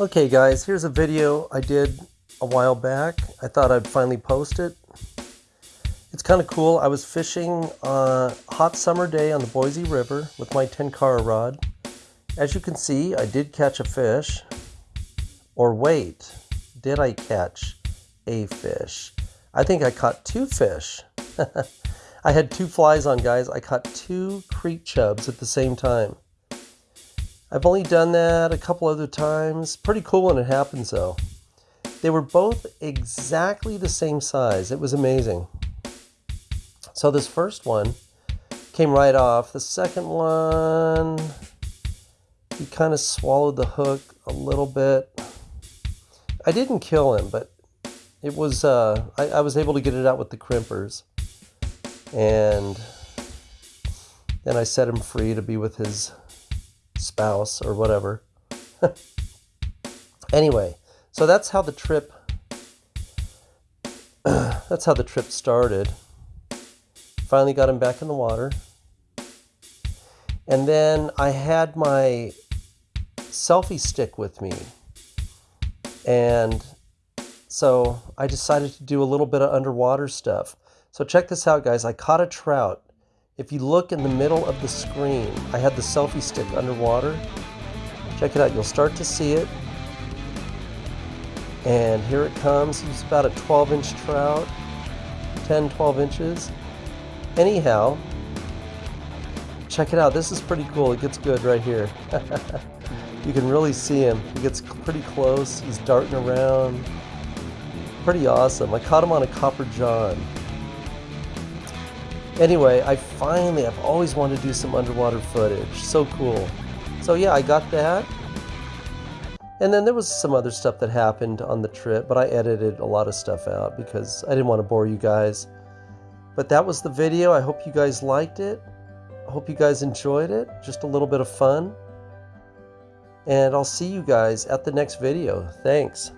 Okay guys, here's a video I did a while back. I thought I'd finally post it. It's kind of cool. I was fishing a hot summer day on the Boise River with my Tenkara rod. As you can see, I did catch a fish. Or wait, did I catch a fish? I think I caught two fish. I had two flies on, guys. I caught two creek chubs at the same time. I've only done that a couple other times. Pretty cool when it happens though. They were both exactly the same size. It was amazing. So this first one came right off. The second one, he kind of swallowed the hook a little bit. I didn't kill him, but it was, uh, I, I was able to get it out with the crimpers. And then I set him free to be with his spouse or whatever. anyway, so that's how the trip that's how the trip started. Finally got him back in the water. And then I had my selfie stick with me. And so I decided to do a little bit of underwater stuff. So check this out, guys. I caught a trout if you look in the middle of the screen, I had the selfie stick underwater. Check it out, you'll start to see it. And here it comes. He's about a 12 inch trout, 10, 12 inches. Anyhow, check it out. This is pretty cool. It gets good right here. you can really see him. He gets pretty close. He's darting around. Pretty awesome. I caught him on a copper john. Anyway, I finally, I've always wanted to do some underwater footage. So cool. So yeah, I got that. And then there was some other stuff that happened on the trip, but I edited a lot of stuff out because I didn't want to bore you guys. But that was the video. I hope you guys liked it. I hope you guys enjoyed it. Just a little bit of fun. And I'll see you guys at the next video. Thanks.